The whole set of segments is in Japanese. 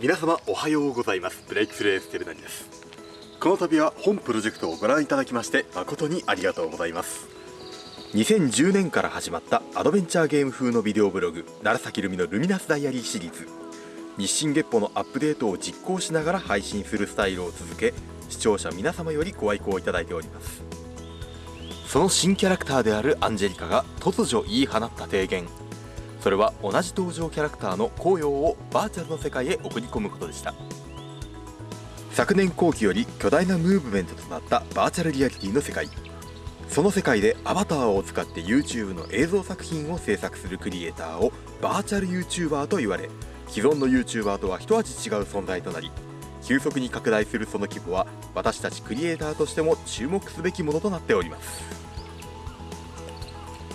皆様おはようございます。ブレイクスルーエステルナニです。この度は本プロジェクトをご覧いただきまして誠にありがとうございます。2010年から始まったアドベンチャーゲーム風のビデオブログ楢崎ルミのルミナスダイアリーシリーズ。日進月歩のアップデートを実行しながら配信するスタイルを続け視聴者皆様よりご愛顧いただいております。その新キャラクターであるアンジェリカが突如言い放った提言。それは同じ登場キャラクターの紅葉をバーチャルの世界へ送り込むことでした。昨年後期より巨大なムーブメントとなったバーチャルリアリティの世界。その世界でアバターを使って YouTube の映像作品を制作するクリエイターをバーチャル YouTuber と言われ既存の YouTuber とは一味違う存在となり急速に拡大するその規模は私たちクリエイターとしても注目すべきものとなっております。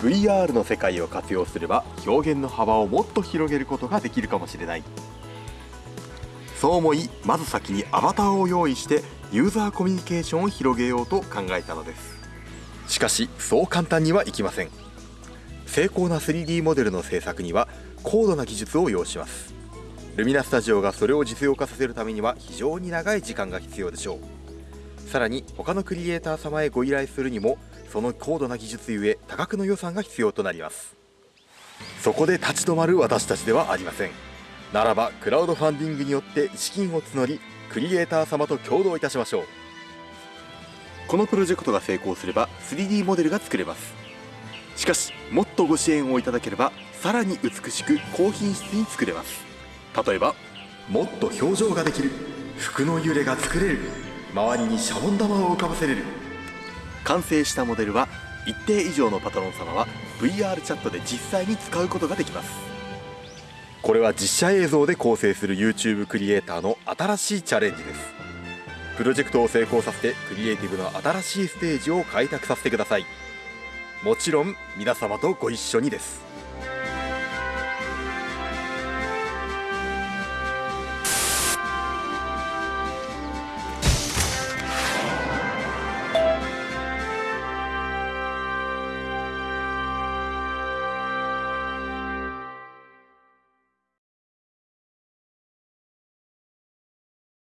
VR の世界を活用すれば表現の幅をもっと広げることができるかもしれない。そう思いまず先にアバターを用意してユーザーコミュニケーションを広げようと考えたのです。しかしそう簡単にはいきません。精巧な 3D モデルの制作には高度な技術を要します。ルミナスタジオがそれを実用化させるためには非常に長い時間が必要でしょう。さらに他のクリエイター様へご依頼するにもその高度な技術ゆえ多額の予算が必要となります。そこで立ち止まる私たちではありません。ならばクラウドファンディングによって資金を募りクリエイター様と共同いたしましょう。このプロジェクトが成功すれば 3D モデルが作れます。しかしもっとご支援をいただければさらに美しく高品質に作れます。例えばもっと表情ができる服の揺れが作れる周りにシャボン玉を浮かばせれる。完成したモデルは一定以上のパトロン様は VR チャットで実際に使うことができます。これは実写映像で構成する YouTube クリエイターの新しいチャレンジです。プロジェクトを成功させてクリエイティブの新しいステージを開拓させてください。もちろん皆様とご一緒にです